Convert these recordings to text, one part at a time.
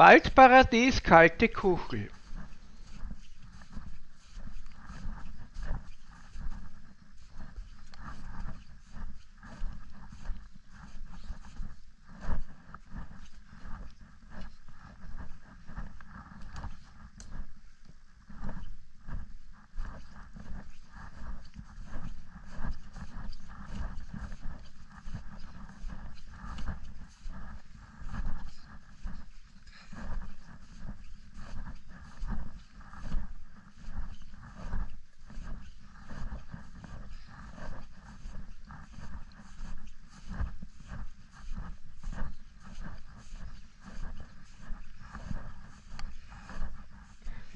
Waldparadies Kalte Kuchel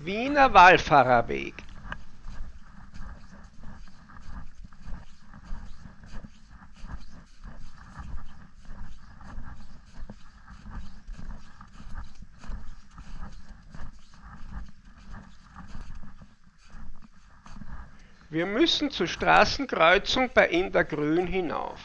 Wiener Wallfahrerweg Wir müssen zur Straßenkreuzung bei Indergrün hinauf.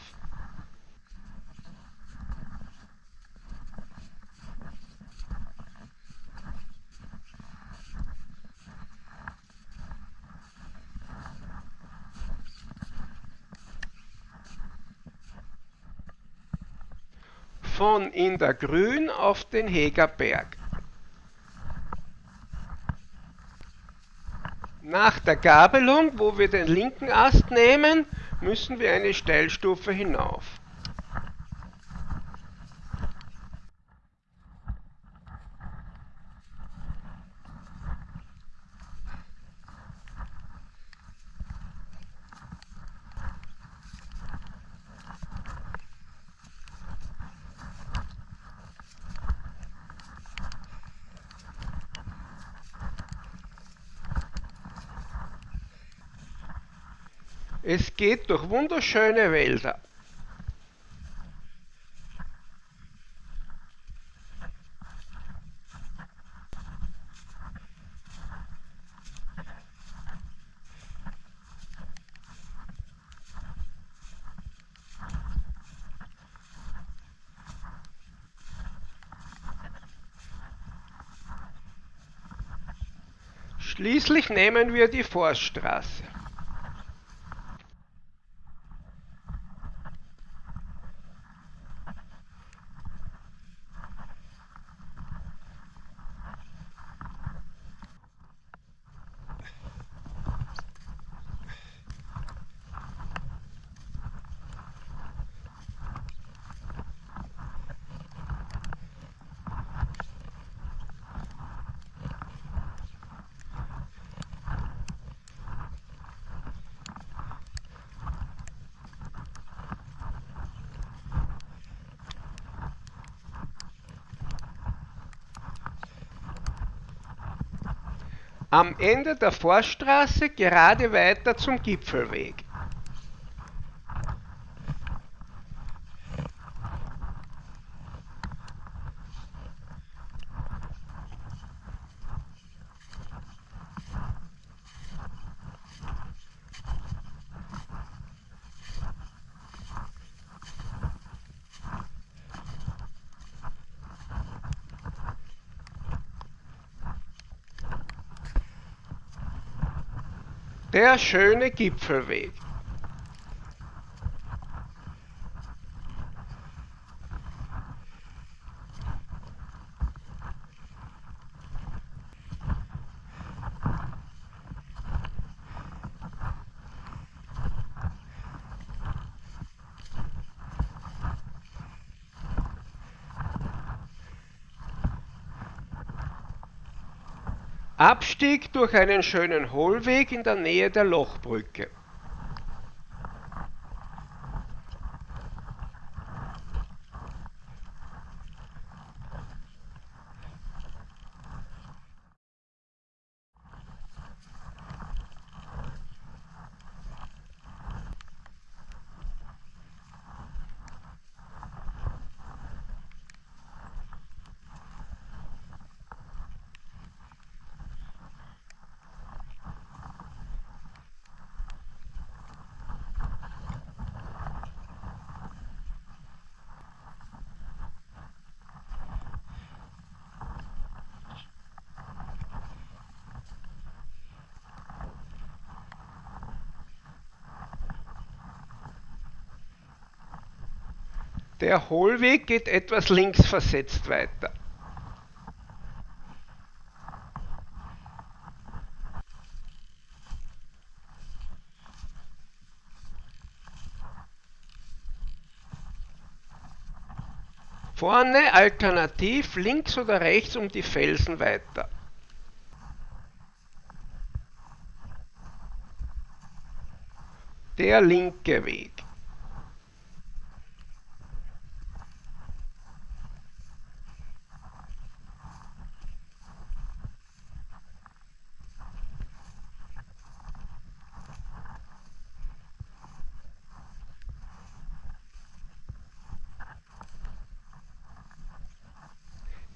Von in der Grün auf den Hegerberg. Nach der Gabelung, wo wir den linken Ast nehmen, müssen wir eine Steilstufe hinauf. Es geht durch wunderschöne Wälder. Schließlich nehmen wir die Forststraße. Am Ende der Forststraße gerade weiter zum Gipfelweg. Der schöne Gipfelweg. Abstieg durch einen schönen Hohlweg in der Nähe der Lochbrücke. Der Hohlweg geht etwas links versetzt weiter. Vorne alternativ links oder rechts um die Felsen weiter. Der linke Weg.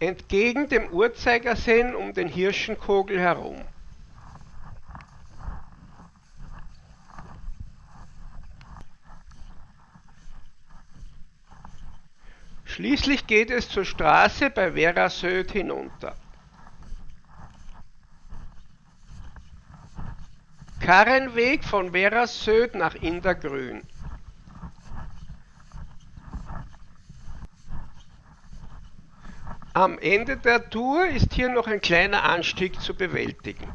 Entgegen dem Uhrzeigersinn um den Hirschenkogel herum. Schließlich geht es zur Straße bei Vera Söd hinunter. Karrenweg von Vera Söd nach Indergrün. Am Ende der Tour ist hier noch ein kleiner Anstieg zu bewältigen.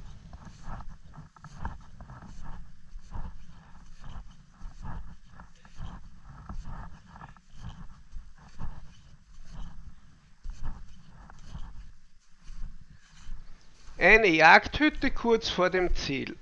Eine Jagdhütte kurz vor dem Ziel.